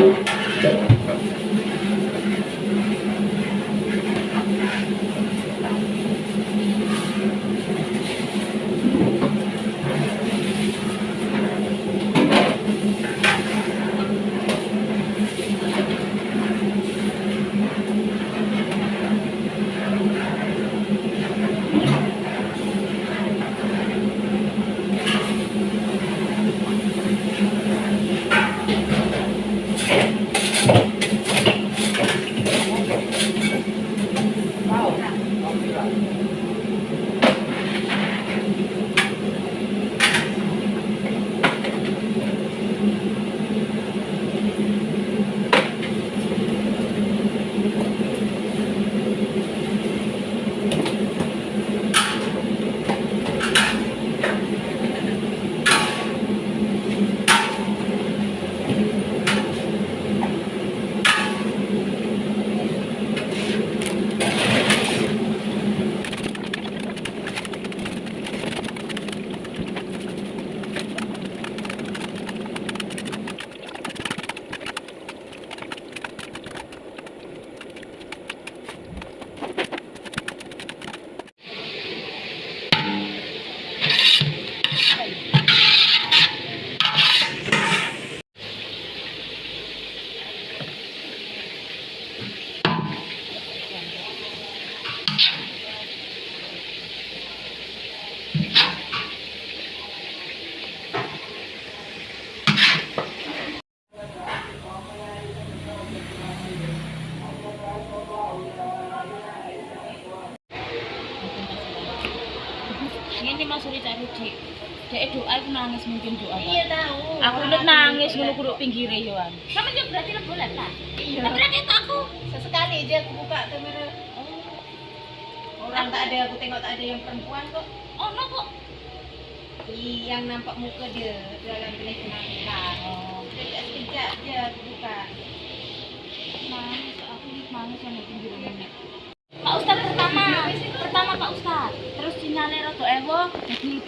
Thank Ini Mas Rudi tak Rudi. Dek doa aku nangis mungkin doa. Iya tahu. Aku udah nangis ngono kudu pinggire yo an. Sama juga berarti lo boleh lah. Iya. Tapi itu aku sesekali aja aku buka kamera. Orang tak ada, aku tengok tak ada yang perempuan kok. Oh, no kok. Yang nampak muka dia dalam bilik penampilan. Oh, Sekejap sekejap aja aku buka. nangis aku nangis yang pinggire ini. Pak Ustad pertama, pertama Pak Ustad. sinyale rada ewo dadi